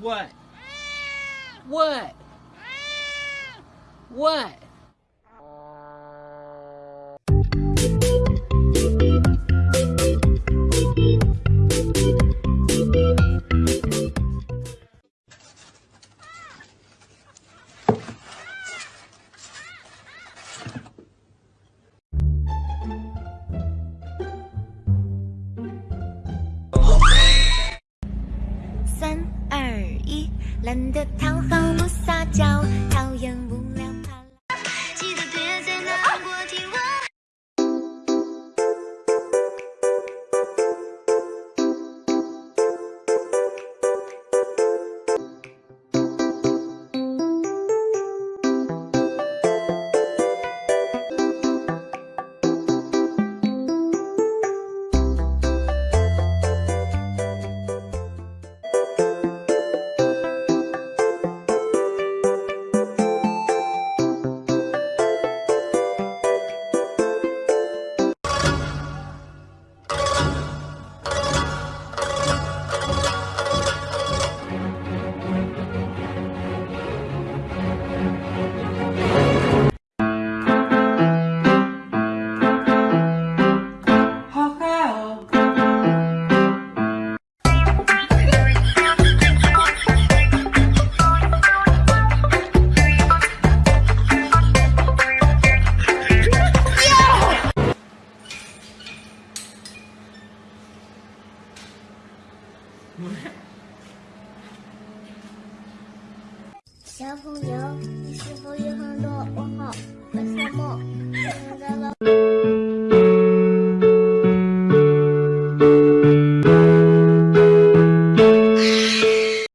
What? What? What? 懒得讨好不撒娇，小朋友你是否有很多问